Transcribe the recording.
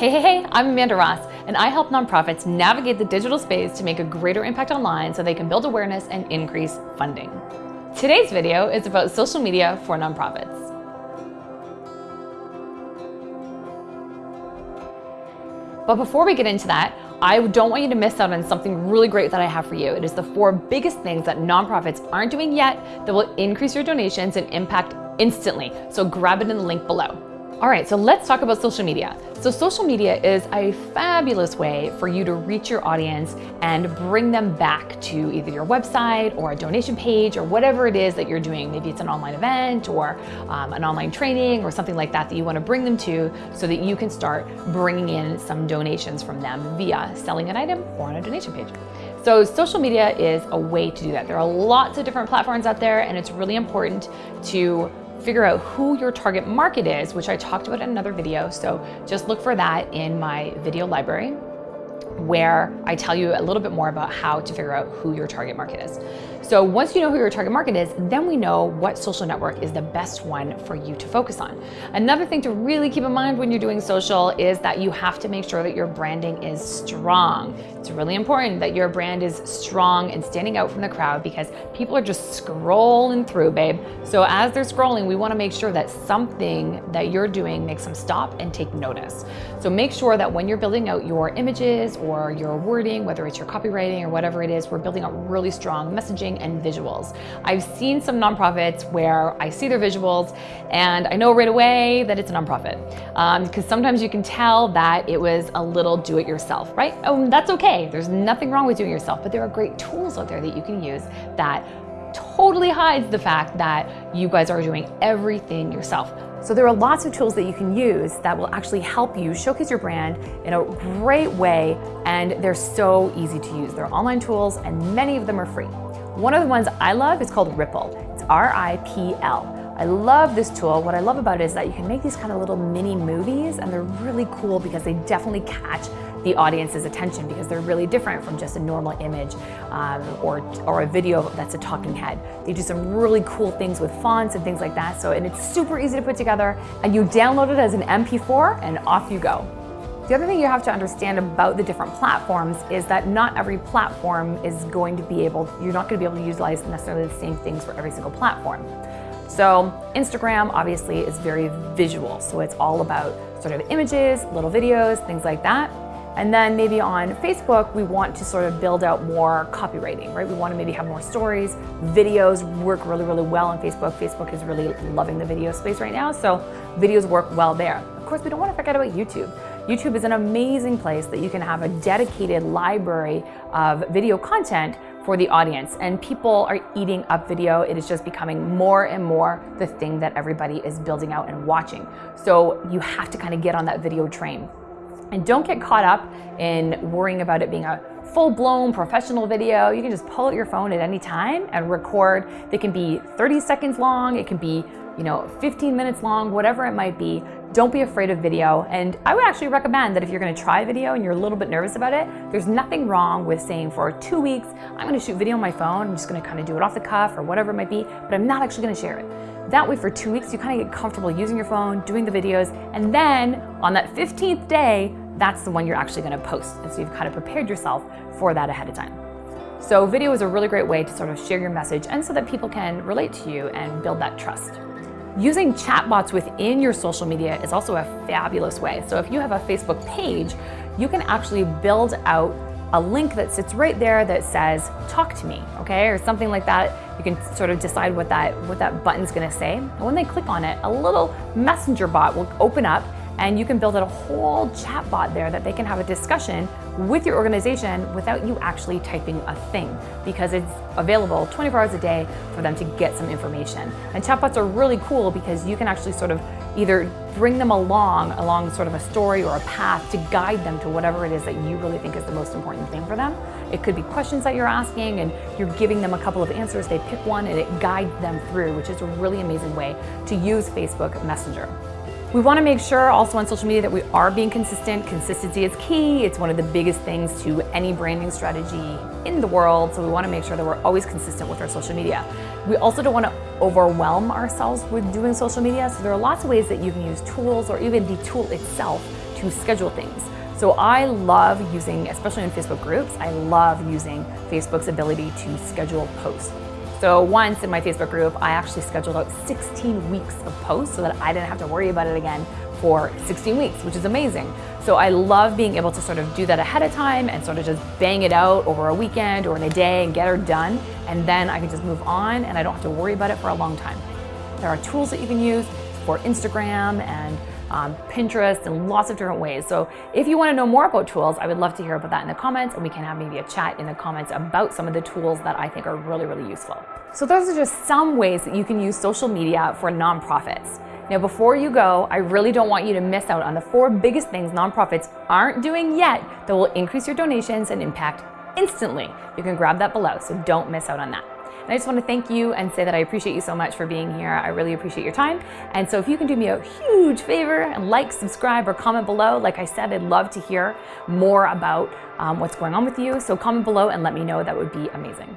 Hey, hey, hey, I'm Amanda Ross, and I help nonprofits navigate the digital space to make a greater impact online so they can build awareness and increase funding. Today's video is about social media for nonprofits. But before we get into that, I don't want you to miss out on something really great that I have for you. It is the four biggest things that nonprofits aren't doing yet that will increase your donations and impact instantly. So grab it in the link below. All right, so let's talk about social media. So social media is a fabulous way for you to reach your audience and bring them back to either your website or a donation page or whatever it is that you're doing. Maybe it's an online event or um, an online training or something like that that you want to bring them to so that you can start bringing in some donations from them via selling an item or on a donation page. So social media is a way to do that. There are lots of different platforms out there and it's really important to figure out who your target market is, which I talked about in another video. So just look for that in my video library where I tell you a little bit more about how to figure out who your target market is. So once you know who your target market is, then we know what social network is the best one for you to focus on. Another thing to really keep in mind when you're doing social is that you have to make sure that your branding is strong. It's really important that your brand is strong and standing out from the crowd because people are just scrolling through, babe. So as they're scrolling, we wanna make sure that something that you're doing makes them stop and take notice. So make sure that when you're building out your images or your wording, whether it's your copywriting or whatever it is, we're building out really strong messaging and visuals. I've seen some nonprofits where I see their visuals and I know right away that it's a nonprofit because um, sometimes you can tell that it was a little do-it-yourself, right? Oh, that's okay. There's nothing wrong with doing yourself, but there are great tools out there that you can use that totally hides the fact that you guys are doing everything yourself. So there are lots of tools that you can use that will actually help you showcase your brand in a great way and they're so easy to use. They're online tools and many of them are free. One of the ones I love is called Ripl. It's R-I-P-L. I love this tool. What I love about it is that you can make these kind of little mini movies and they're really cool because they definitely catch the audience's attention because they're really different from just a normal image um, or, or a video that's a talking head. They do some really cool things with fonts and things like that. So, and it's super easy to put together and you download it as an MP4 and off you go. The other thing you have to understand about the different platforms is that not every platform is going to be able, you're not going to be able to utilize necessarily the same things for every single platform. So Instagram obviously is very visual. So it's all about sort of images, little videos, things like that. And then maybe on Facebook, we want to sort of build out more copywriting, right? We want to maybe have more stories. Videos work really, really well on Facebook. Facebook is really loving the video space right now. So videos work well there. Of course, we don't want to forget about YouTube. YouTube is an amazing place that you can have a dedicated library of video content for the audience and people are eating up video. It is just becoming more and more the thing that everybody is building out and watching. So you have to kind of get on that video train. And don't get caught up in worrying about it being a full-blown professional video. You can just pull out your phone at any time and record. They can be 30 seconds long, it can be you know, 15 minutes long, whatever it might be. Don't be afraid of video. And I would actually recommend that if you're gonna try video and you're a little bit nervous about it, there's nothing wrong with saying for two weeks, I'm gonna shoot video on my phone. I'm just gonna kind of do it off the cuff or whatever it might be, but I'm not actually gonna share it. That way for two weeks, you kind of get comfortable using your phone, doing the videos, and then on that 15th day, that's the one you're actually gonna post. And so you've kind of prepared yourself for that ahead of time. So video is a really great way to sort of share your message and so that people can relate to you and build that trust. Using chatbots within your social media is also a fabulous way. So if you have a Facebook page, you can actually build out a link that sits right there that says, talk to me, okay? Or something like that. You can sort of decide what that, what that button's gonna say. And when they click on it, a little messenger bot will open up and you can build out a whole chatbot there that they can have a discussion with your organization without you actually typing a thing because it's available 24 hours a day for them to get some information. And chatbots are really cool because you can actually sort of either bring them along, along sort of a story or a path to guide them to whatever it is that you really think is the most important thing for them. It could be questions that you're asking and you're giving them a couple of answers, they pick one and it guides them through, which is a really amazing way to use Facebook Messenger. We want to make sure also on social media that we are being consistent. Consistency is key. It's one of the biggest things to any branding strategy in the world. So we want to make sure that we're always consistent with our social media. We also don't want to overwhelm ourselves with doing social media. So there are lots of ways that you can use tools or even the tool itself to schedule things. So I love using, especially in Facebook groups, I love using Facebook's ability to schedule posts. So once in my Facebook group, I actually scheduled out 16 weeks of posts so that I didn't have to worry about it again for 16 weeks, which is amazing. So I love being able to sort of do that ahead of time and sort of just bang it out over a weekend or in a day and get her done. And then I can just move on and I don't have to worry about it for a long time. There are tools that you can use for Instagram and um, Pinterest, and lots of different ways. So if you wanna know more about tools, I would love to hear about that in the comments and we can have maybe a chat in the comments about some of the tools that I think are really, really useful. So those are just some ways that you can use social media for nonprofits. Now, before you go, I really don't want you to miss out on the four biggest things nonprofits aren't doing yet that will increase your donations and impact instantly. You can grab that below, so don't miss out on that. And I just want to thank you and say that I appreciate you so much for being here. I really appreciate your time. And so if you can do me a huge favor and like, subscribe, or comment below, like I said, I'd love to hear more about um, what's going on with you. So comment below and let me know. That would be amazing.